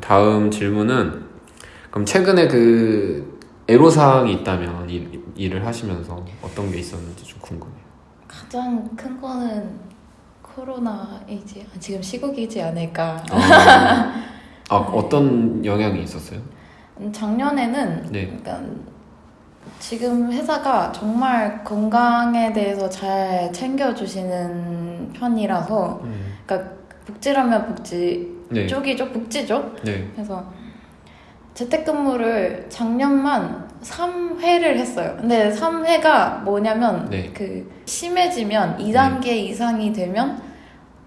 다음 질문은 그럼 최근에 그 애로사항이 있다면 일, 일을 하시면서 어떤 게 있었는지 좀 궁금해요. 가장 큰 거는 코로나이지 아, 지금 시국이지 않을까. 아, 아, 어떤 영향이 있었어요? 음, 작년에는 네. 그러니까 지금 회사가 정말 건강에 대해서 잘 챙겨주시는 편이라서 음, 그러니까 복지라면 복지 네. 쪽이죠 복지죠. 네. 그래서 재택근무를 작년만 3회를 했어요. 근데 3회가 뭐냐면 네. 그 심해지면 2단계 이상이 되면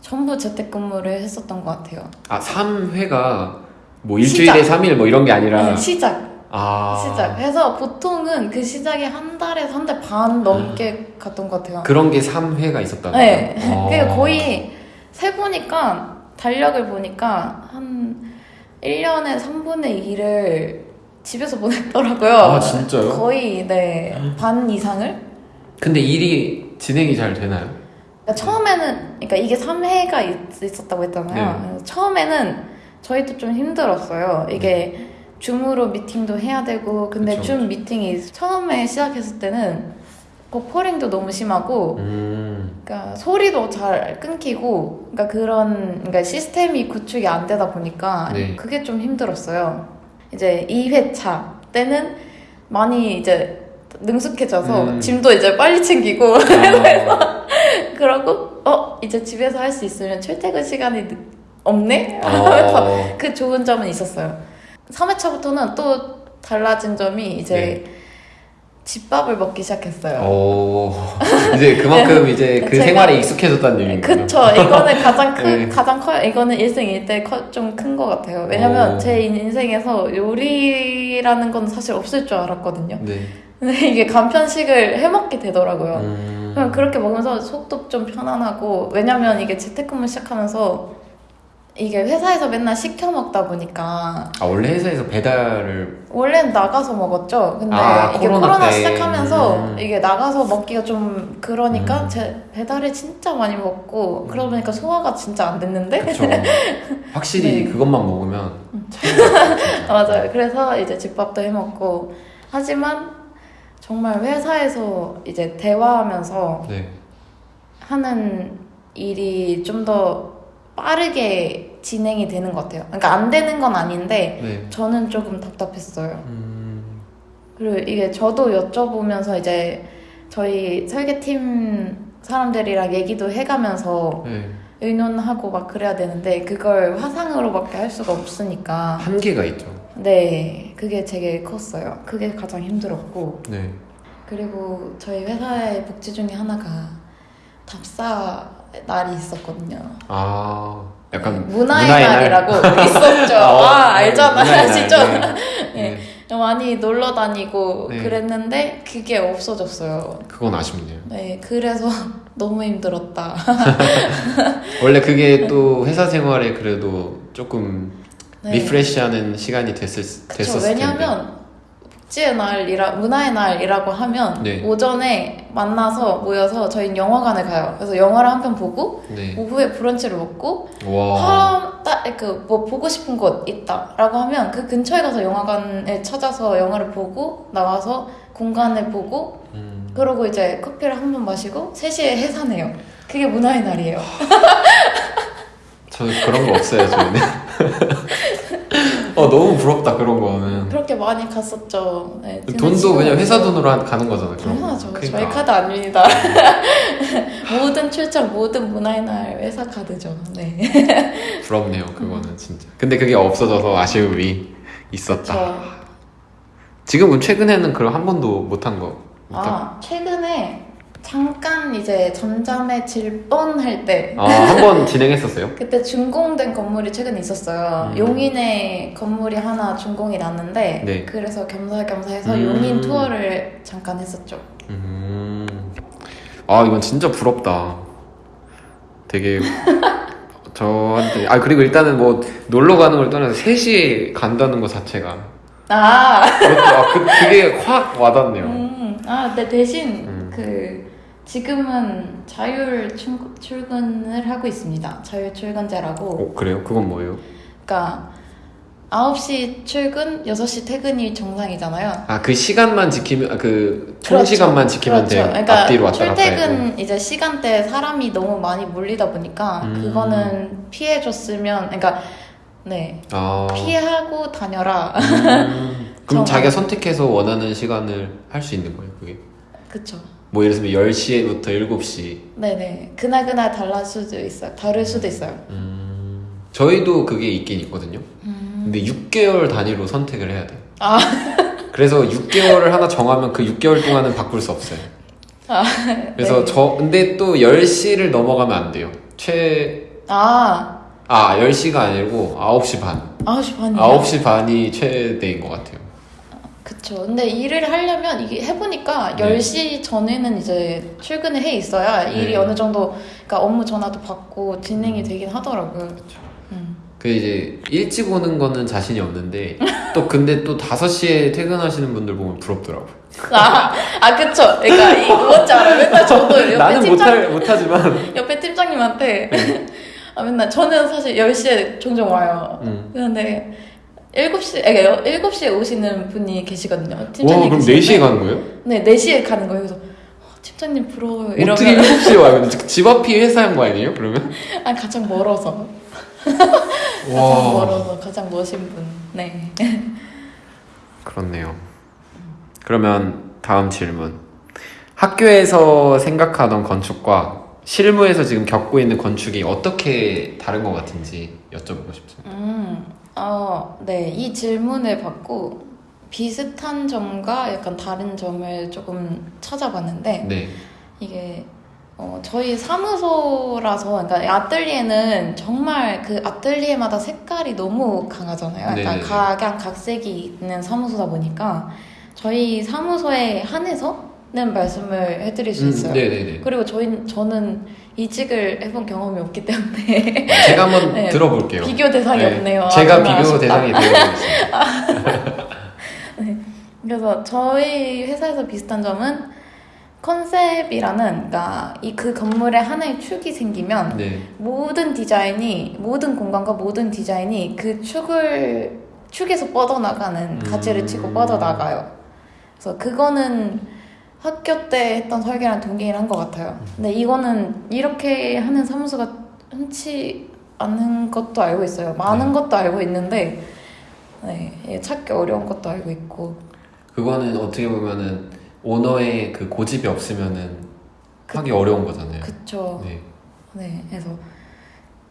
전부 재택근무를 했었던 것 같아요. 아, 3회가 뭐 일주일에 시작. 3일 뭐 이런 게 아니라 네, 시작. 아. 시작. 해서 보통은 그 시작이 한 달에서 한 달 반 넘게 갔던 것 같아요. 그런 게 3회가 있었다고요? 네. 아. 그게 거의 세보니까 달력을 보니까 한 1년에 3분의 2를 집에서 보냈더라고요. 아, 진짜요? 거의 네. 반 이상을? 근데 일이 진행이 잘 되나요? 그러니까 처음에는 그러니까 이게 3회가 있 었다고 했잖아요. 네. 처음에는 저희도 좀 힘들었어요. 이게 줌으로 미팅도 해야 되고 근데 그쵸, 줌 미팅이 처음에 시작했을 때는 버퍼링도 너무 심하고 음. 그러니까 소리도 잘 끊기고 그러니까 그런 그러니까 시스템이 구축이 안 되다 보니까 네. 그게 좀 힘들었어요. 이제 2회차 때는 많이 이제 능숙해져서 음. 짐도 이제 빨리 챙기고 아. 그러고 어 이제 집에서 할 수 있으면 출퇴근 시간이 늦- 없네 하면서 어. 그 좋은 점은 있었어요. 3회차부터는 또 달라진 점이 이제 네. 집밥을 먹기 시작했어요. 어. 이제 그만큼 이제 그 생활에 익숙해졌다는 얘기인가요? 그쵸. 이거는 가장 큰, 네. 가장 커요. 이거는 일생 일대 좀 큰 것 같아요. 왜냐면 오. 제 인생에서 요리라는 건 사실 없을 줄 알았거든요. 네. 근데 이게 간편식을 해먹게 되더라고요. 음. 그럼 그렇게 먹으면서 속도 좀 편안하고, 왜냐면 이게 재택근무 시작하면서 이게 회사에서 맨날 시켜 먹다 보니까 아 원래 회사에서 배달을 원래는 나가서 먹었죠. 근데 아, 이게 코로나 코로나, 때. 시작하면서 음. 이게 나가서 먹기가 좀 그러니까 음. 제 배달을 진짜 많이 먹고 그러다 보니까 소화가 진짜 안 됐는데 그쵸. 확실히 네. 그것만 먹으면 진짜. 맞아요. 그래서 이제 집밥도 해 먹고 하지만 정말 회사에서 이제 대화하면서 네. 하는 일이 좀더 빠르게 진행이 되는 것 같아요. 그러니까 안 되는 건 아닌데 네. 저는 조금 답답했어요. 음. 그리고 이게 저도 여쭤보면서 이제 저희 설계팀 사람들이랑 얘기도 해가면서 네. 의논하고 막 그래야 되는데 그걸 화상으로밖에 할 수가 없으니까 한계가 있죠. 네 그게 되게 컸어요. 그게 가장 힘들었고 네. 그리고 저희 회사의 복지 중에 하나가 답사 날이 있었거든요. 아 약간 문화의, 문화의 날? 날이라고 있었죠. 어, 아 알잖아 문화의 날, 아시죠? 네. 네. 많이 놀러 다니고 네. 그랬는데 그게 없어졌어요. 그건 아쉽네요. 네, 그래서 너무 힘들었다. 원래 그게 또 회사 생활에 그래도 조금 네. 리프레시하는 시간이 됐을 그쵸, 됐었을. 왜냐면 복지의 날이라 문화의 날이라고 하면 네. 오전에 만나서 모여서 저희는 영화관을 가요. 그래서 영화를 한 편 보고 네. 오후에 브런치를 먹고 와. 딱그뭐 보고 싶은 곳 있다라고 하면 그 근처에 가서 영화관을 찾아서 영화를 보고 나와서 공간을 보고 음. 그러고 이제 커피를 한 번 마시고 3시에 해산해요. 그게 문화의 날이에요. 저는 그런 거 없어요, 저희는. 어, 너무 부럽다, 그런 거는. 그렇게 많이 갔었죠. 네, 돈도 그냥 회사. 돈으로 한- 가는 거잖아, 그런 거. 당연하죠. 그러니까. 저희 카드 아닙니다. 모든 출장, 모든 문화의 날 회사 카드죠. 네. 부럽네요, 그거는 진짜. 근데 그게 없어져서 아쉬움이 있었다. 저, 지금은 최근에는 그럼 한 번도 못한 거. 못 한- 아, 최근에 잠깐 이제 잠잠해질 뻔할 때 아, 한 번 진행했었어요? 그때 준공된 건물이 최근에 있었어요. 음. 용인에 건물이 하나 준공이 났는데 네. 그래서 겸사겸사 해서 음. 용인 투어를 잠깐 했었죠. 음. 아, 이건 진짜 부럽다. 되게. 저한테. 아, 그리고 일단은 뭐, 놀러 가는 걸 떠나서 3시에 간다는 거 자체가. 아, 그것도, 아, 그, 그게 확 와닿네요. 음, 아, 근데 대신 음. 그 지금은 자율 출, 출근을 하고 있습니다. 자율 출근제라고. 어, 그래요? 그건 뭐예요? 그러니까 9시 출근, 6시 퇴근이 정상이잖아요. 아 그 시간만 지키면 아, 그 총 그렇죠. 시간만 지키면 돼. 그러니까 앞뒤로 왔다 갔다. 출퇴근 이제 시간대 사람이 너무 많이 몰리다 보니까 음. 그거는 피해줬으면 그러니까 네 아. 피하고 다녀라. 음. 그럼. 자기가 선택해서 원하는 시간을 할 수 있는 거예요, 그게. 그쵸. 뭐 예를 들면 10시부터 7시. 네네 그날 그날 달랄 수도 있어요. 다를 수도 있어요. 음. 저희도 그게 있긴 있거든요. 근데 6개월 단위로 선택을 해야 돼요. 아. 그래서 6개월을 하나 정하면 그 6개월 동안은 바꿀 수 없어요. 아, 그래서 네. 저 근데 또 10시를 넘어가면 안 돼요. 최 아 아, 10시가 아니고 9시 반. 9시 반이요? 9시 반이 최대인 것 같아요. 그쵸. 근데 일을 하려면 이게 해보니까 네. 10시 전에는 이제 출근을 해 있어야 일이 네. 어느 정도, 그러니까 업무 전화도 받고 진행이 되긴 하더라고요. 음. 그 이제 일찍 오는 거는 자신이 없는데 또 근데 또 5시에 퇴근하시는 분들 보면 부럽더라고요. 아, 아, 그쵸. 그러니까 이거 뭔지 알아요? 맨날 저도 옆에 나는 팀장, 못할 못하지만 옆에 팀장님한테 아, 맨날 저는 사실 10시에 종종 와요. 음. 근데 7시, 그러니까 7시에 오시는 분이 계시거든요. 와, 팀장님 그럼 계시는데 4시에 가는 거예요? 네, 4시에 가는 거예요. 그래서 어, 팀장님 부러워요. 이러면 어떻게 7시에 와요? 집 앞이 회사인 거 아니에요? 그러면? 아 가장 멀어서 가장 와. 멀어서 가장 멋진 분. 네. 그렇네요. 그러면 다음 질문. 학교에서 생각하던 건축과 실무에서 지금 겪고 있는 건축이 어떻게 다른 것 같은지 여쭤보고 싶습니다. 음, 어, 네. 이 질문을 받고 비슷한 점과 약간 다른 점을 조금 찾아봤는데 네. 이게 어, 저희 사무소라서 그러니까 이 아뜰리에는 정말 그 아뜰리에마다 색깔이 너무 강하잖아요. 약간 네네네. 각양 각색이 있는 사무소다 보니까 저희 사무소에 한해서 는 말씀을 해드릴 수 있어요. 음, 네네네. 그리고 저희 저는 이직을 해본 경험이 없기 때문에 제가 한번 네. 들어볼게요. 비교 대상이 네. 없네요. 아, 제가 비교 아쉽다. 대상이 되어보겠습니다. 그래서 저희 회사에서 비슷한 점은 컨셉이라는 그러니까 이 그 건물에 하나의 축이 생기면 네. 모든 디자인이 모든 공간과 모든 디자인이 그 축을 축에서 뻗어나가는 가지를 치고 음. 뻗어나가요. 그래서 그거는 학교 때 했던 설계랑 동일한 것 같아요. 근데 이거는 이렇게 하는 사무소가 흔치 않은 것도 알고 있어요. 많은 네. 것도 알고 있는데 네, 찾기 어려운 것도 알고 있고 그거는 어떻게 보면은 오너의 그 고집이 없으면은 하기 어려운 거잖아요. 그쵸. 네. 네, 그래서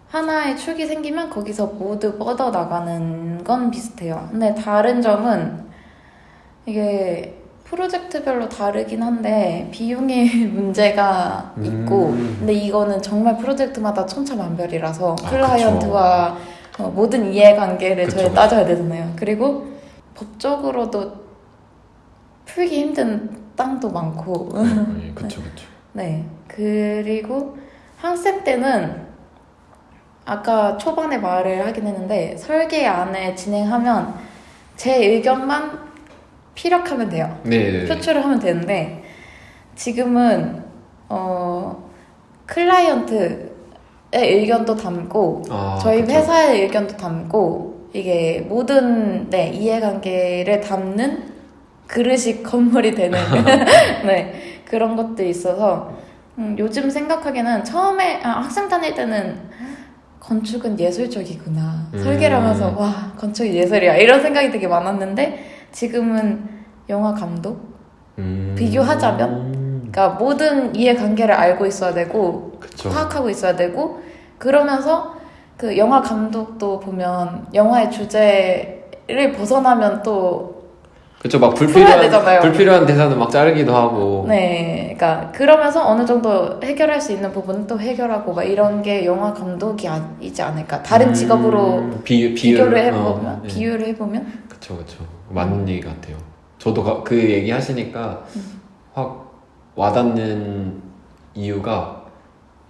하나의 축이 생기면 거기서 모두 뻗어 나가는 건 비슷해요. 근데 다른 점은 이게 프로젝트별로 다르긴 한데 비용의 문제가 있고, 음. 근데 이거는 정말 프로젝트마다 천차만별이라서 아, 클라이언트와 어, 모든 이해관계를 그쵸, 저희 그쵸. 따져야 되잖아요. 그리고 법적으로도 풀기 힘든 땅도 많고, 네, 그쵸, 그쵸. 네. 그리고 학생 때는 아까 초반에 말을 하긴 했는데 설계 안에 진행하면 제 의견만 피력하면 돼요. 네, 네. 표출을 하면 되는데 지금은 어 클라이언트의 의견도 담고 아, 저희 그쵸. 회사의 의견도 담고 이게 모든 네, 이해관계를 담는 그릇이 건물이 되는 네, 그런 것들이 있어서 음, 요즘 생각하기에는 처음에 아, 학생 다닐 때는 건축은 예술적이구나 음. 설계를 하면서 와 건축이 예술이야 이런 생각이 되게 많았는데 지금은 영화 감독 음. 비교하자면? 그러니까 모든 이해관계를 알고 있어야 되고 그쵸. 파악하고 있어야 되고 그러면서 그 영화 감독도 보면 영화의 주제를 벗어나면 또 그쵸, 막 불필요한. 불필요한 대사는 막 자르기도 하고. 네, 그러니까 그러면서 어느 정도 해결할 수 있는 부분은 또 해결하고 막 이런 게 영화 감독이지 않을까 다른 음, 직업으로 비, 비교를 비유를- 해보면 어, 네. 비유를 해보면 그쵸, 그쵸. 맞는 얘기 같아요. 저도 가- 그 얘기 하시니까 확 와닿는 이유가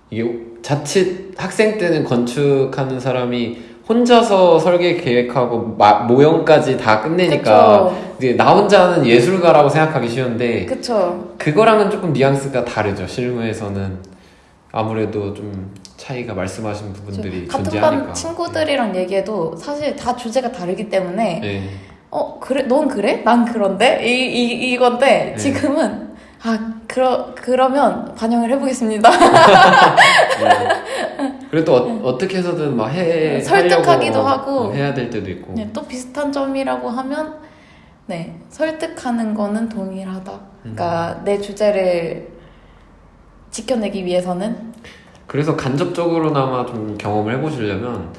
이게 자칫 학생 때는 건축하는 사람이 혼자서 설계 계획하고 마- 모형까지 다 끝내니까 이제 나 혼자는 예술가라고 생각하기 쉬운데 그쵸 그거랑은 조금 뉘앙스가 다르죠. 실무에서는 아무래도 좀 차이가 말씀하신 부분들이 같은 존재하니까. 반 친구들이랑 얘기해도 사실 다 주제가 다르기 때문에 네. 어 그래 넌 그래 난 그런데 이, 이 이건데 네. 지금은 아 그러 그러면 반영을 해보겠습니다 네. 그리고 또 어, 떻게 해서든 막 해, 설득하기도 하고. 어, 해야 될 때도 있고. 네, 또 비슷한 점이라고 하면 네 설득하는 거는 동일하다 그러니까 내 주제를 지켜내기 위해서는 그래서 간접적으로나마 좀 경험을 해보시려면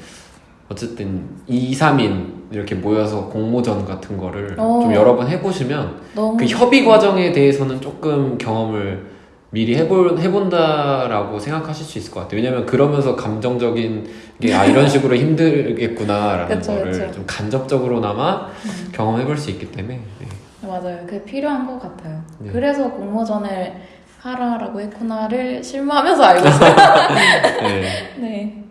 어쨌든 2, 3인 이렇게 모여서 공모전 같은 거를 어. 좀 여러 번 해보시면 그 협의 과정에 대해서는 조금 경험을 미리 해볼, 해본다라고 생각하실 수 있을 것 같아요. 왜냐면 그러면서 감정적인 게 아, 이런 식으로 힘들겠구나라는 그쵸, 거를 그쵸. 좀 간접적으로나마 음. 경험해볼 수 있기 때문에. 네. 맞아요. 그게 필요한 것 같아요. 네. 그래서 공모전을 하라라고 했구나를 실무하면서 알고 있어요. 네. 네.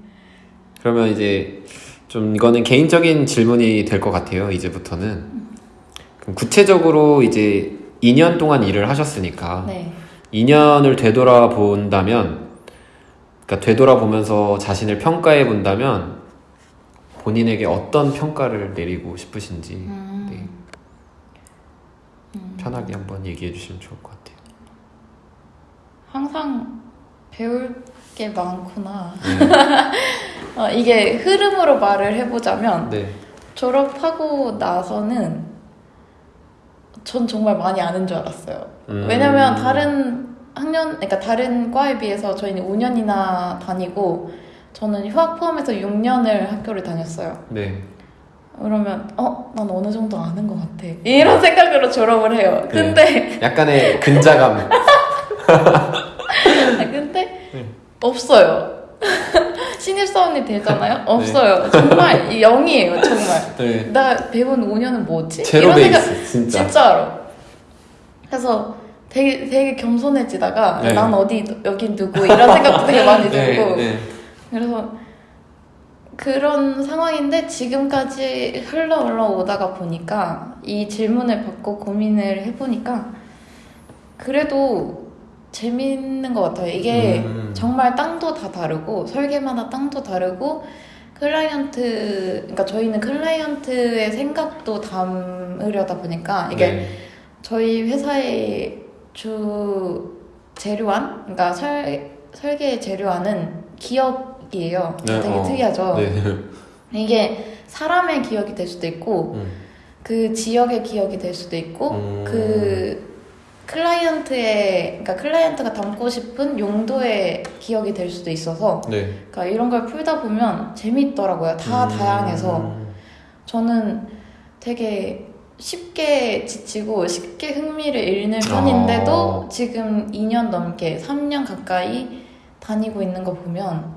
그러면 이제 좀 이거는 개인적인 질문이 될 것 같아요. 이제부터는. 그럼 구체적으로 이제 2년 동안 일을 하셨으니까 네. 2년을 되돌아본다면 그러니까 되돌아보면서 자신을 평가해 본다면 본인에게 어떤 평가를 내리고 싶으신지 음. 네. 편하게 한번 얘기해 주시면 좋을 것 같아요. 항상 배울 게 많구나. 네. 어, 이게 흐름으로 말을 해보자면 네. 졸업하고 나서는 전 정말 많이 아는 줄 알았어요. 음. 왜냐면 다른 학년, 그러니까 다른 과에 비해서 저희는 5년이나 다니고 저는 휴학 포함해서 6년을 학교를 다녔어요. 네. 그러면 어, 난 어느 정도 아는 것 같아. 이런 생각으로 졸업을 해요. 근데 약간의 근자감. 네. 없어요. 신입사원이 되잖아요. 없어요. 정말 0이에요. 정말. 네. 나 배운 5년은 뭐지? 제로 이런 생각 진짜. 진짜로. 그래서 되게 되게 겸손해지다가 네. 난 어디 여긴 누구 이런 생각도 되게 많이 네, 들고 네. 그래서 그런 상황인데 지금까지 흘러 흘러오다가 보니까 이 질문을 받고 고민을 해보니까 그래도 재밌는 것 같아요. 이게 음. 정말 땅도 다 다르고 설계마다 땅도 다르고 클라이언트 그러니까 저희는 클라이언트의 생각도 담으려다 보니까 이게 네. 저희 회사의 주 재료안 그러니까 설 설계 재료안은 기억이에요. 네, 되게 어. 특이하죠. 네. 이게 사람의 기억이 될 수도 있고 음. 그 지역의 기억이 될 수도 있고 음. 그 클라이언트의 그러니까 클라이언트가 담고 싶은 용도의 기억이 될 수도 있어서 네. 그러니까 이런 걸 풀다 보면 재밌더라고요. 다 음. 다양해서 저는 되게 쉽게 지치고 쉽게 흥미를 잃는 편인데도 아. 지금 2년 넘게 3년 가까이 다니고 있는 거 보면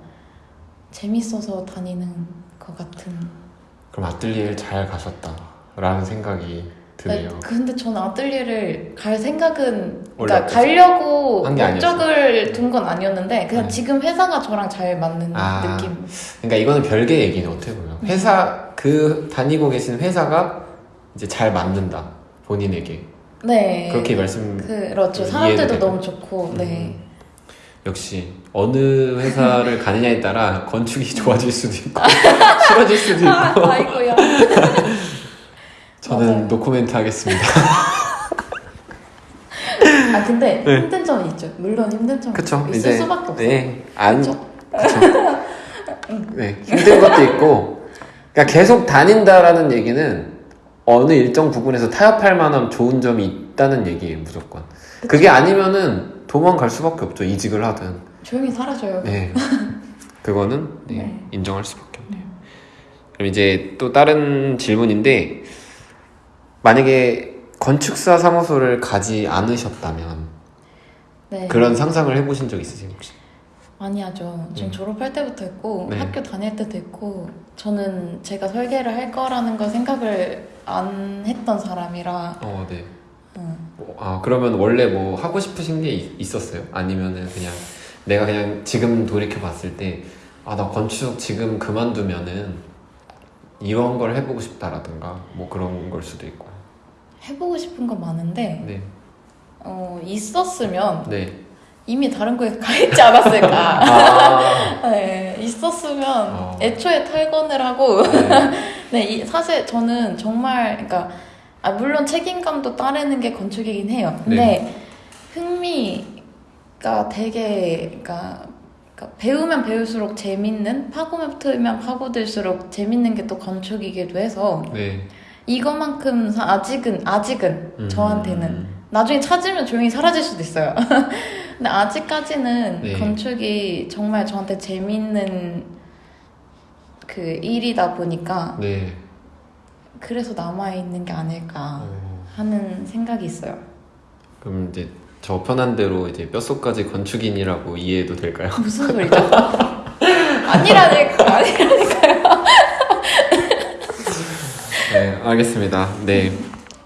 재밌어서 다니는 것 같은. 그럼 아뜰리에를 잘 가셨다라는 생각이 드네요. 네, 근데 저는 아뜰리에를 갈 생각은 그러니까? 가려고? 목적을 둔 건 아니었는데 그냥 네. 지금 회사가 저랑 잘 맞는 아. 느낌. 그러니까 이거는 별개 얘기는 어떻게 보면 회사 그 다니고 계신 회사가 이제 잘 맞는다 본인에게 네. 그렇게 말씀 그렇죠. 사람들도. 너무 좋고, 네. 역시 어느 회사를 가느냐에 따라 건축이 좋아질 수도 있고 싫어질 수도 있고 아, 아이고야. 저는 맞아요. 노코멘트 하겠습니다. 아 근데 네. 힘든 점이 있죠. 물론 힘든 점이 그쵸 있을 이제 수밖에 없어요. 네, 안 그쵸? 네, 힘든 것도 있고 그러니까 계속 다닌다라는 얘기는 어느 일정 부분에서 타협할 만한 좋은 점이 있다는 얘기예요 무조건 그게 아니면은 도망갈 수밖에 없죠 이직을 하든 조용히 사라져요. 네 그거는 네, 네. 인정할 수밖에 없네요 그럼 이제 또 다른 질문인데 만약에 건축사 사무소를 가지 않으셨다면 네. 그런 상상을 해보신 적 있으세요 혹시? 많이 하죠. 지금 음. 졸업할 때부터 했고 네. 학교 다닐 때도 했고 저는 제가 설계를 할 거라는 걸 생각을 안 했던 사람이라 어, 네. 음. 뭐, 아 그러면 원래 뭐 하고 싶으신 게 있- 있었어요? 아니면은 그냥 내가 그냥 지금 돌이켜 봤을 때 아 나 건축 지금 그만두면은 이런 걸 해보고 싶다라든가 뭐 그런 걸 수도 있고 해보고 싶은 건 많은데 네 어, 있었으면 네. 이미 다른 거에 가 있지 않았을까. 아, 네, 있었으면 어. 애초에 탈건을 하고 네. 네, 이, 사실 저는 정말 그러니까 아, 물론 책임감도 따르는 게 건축이긴 해요. 근데 흥미가 되게 그러니까, 그러니까 배우면 배울수록 재밌는 파고면 파고들수록 재밌는 게 또 건축이기도 해서 네. 이거만큼 사- 아직은 아직은 음. 저한테는 나중에 찾으면 조용히 사라질 수도 있어요. 근데 아직까지는 네. 건축이 정말 저한테 재밌는 그 일이다 보니까 네. 그래서 남아 있는 게 아닐까 어, 하는 생각이 있어요. 그럼 이제 저 편한 대로 이제 뼛속까지 건축인이라고 이해해도 될까요? 무슨 소리죠? 아니라니까, 아니라니까요. 네, 알겠습니다. 네.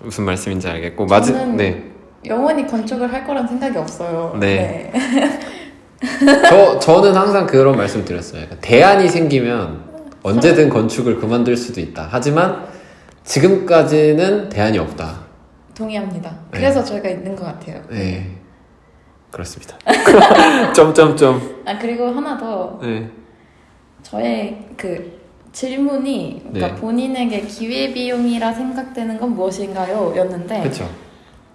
무슨 말씀인지 알겠고 마지 네. 영원히 건축을 할 거란 생각이 없어요. 네. 저 저는 항상 그런 말씀 드렸어요. 대안이 생기면 언제든 건축을 그만둘 수도 있다. 하지만 지금까지는 대안이 없다. 동의합니다. 네. 그래서 저희가 있는 것 같아요. 네. 그렇습니다. 점점점. 아 그리고 하나 더 네. 저의 그 질문이 그러니까 네. 본인에게 기회 비용이라 생각되는 건 무엇인가요? 였는데 그렇죠.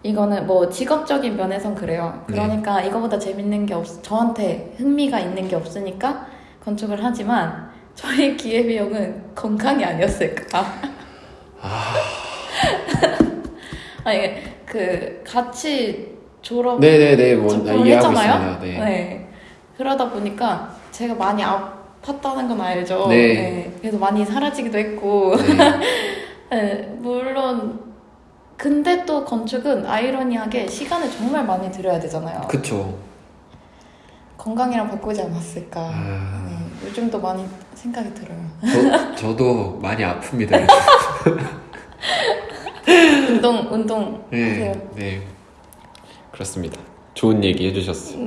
이거는 뭐 직업적인 면에선 그래요. 네. 그러니까 이거보다 재밌는 게 없, 저한테 흥미가 있는 게 없으니까 건축을 하지만 저의 기회 비용은 건강이 아니었을까. 아니 그 같이 졸업 네네네. 뭐 이해하고 했잖아요. 있습니다. 네. 그러다 보니까 제가 많이 아 팠다는 건 알죠. 네. 그래서 많이 사라지기도 했고. 네. 네, 물론 근데 또 건축은 아이러니하게 시간을 정말 많이 들여야 되잖아요. 그쵸. 건강이랑 바꾸지 않았을까. 아. 네, 요즘도 많이 생각이 들어요. 저, 저도 많이 아픕니다. 운동 운동 네, 하세요. 네. 그렇습니다. 좋은 얘기 해주셨어요.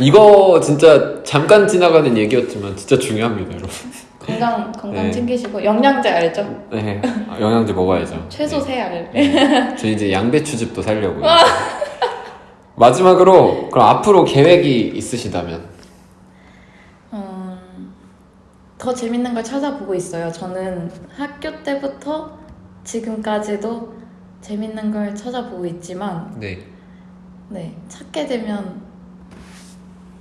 이거 진짜 잠깐 지나가는 얘기였지만 진짜 중요합니다, 여러분. 건강 건강 네. 챙기시고 영양제 알죠? 네, 아, 영양제 먹어야죠. 최소 네. 세 알. 네. 저 이제 양배추즙도 살려고요. 마지막으로 그럼 앞으로 계획이 있으시다면 음, 더 재밌는 걸 찾아보고 있어요. 저는 학교 때부터 지금까지도 재밌는 걸 찾아보고 있지만 네, 네 찾게 되면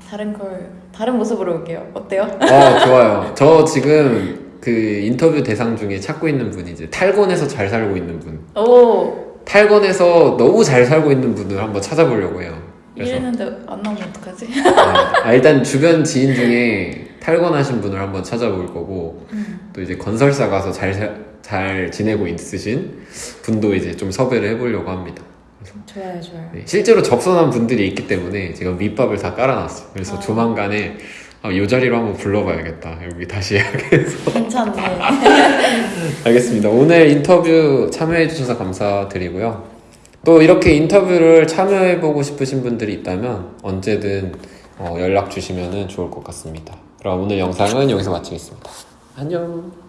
다른 걸 다른 모습으로 올게요. 어때요? 어 좋아요. 저 지금 그 인터뷰 대상 중에 찾고 있는 분이 이제 탈곤에서 잘 살고 있는 분, 오 탈곤에서 너무 잘 살고 있는 분을 한번 찾아보려고 해요. 그래서 이랬는데 안 나오면 어떡하지? 아, 일단 주변 지인 중에 탈건하신 분을 한번 찾아볼 거고 음. 또 이제 건설사 가서 잘, 사- 잘 지내고 있으신 분도 이제 좀 섭외를 해보려고 합니다. 좋아요, 좋아요. 네, 실제로 접선한 분들이 있기 때문에 제가 밑밥을 다 깔아놨어요. 그래서 아. 조만간에 아, 이 자리로 한번 불러봐야겠다. 여기 다시 해야겠어. 괜찮네. 알겠습니다. 오늘 인터뷰 참여해주셔서 감사드리고요. 또 이렇게 인터뷰를 참여해보고 싶으신 분들이 있다면 언제든 어, 연락 주시면 좋을 것 같습니다. 그럼 오늘 영상은 여기서 마치겠습니다. 안녕.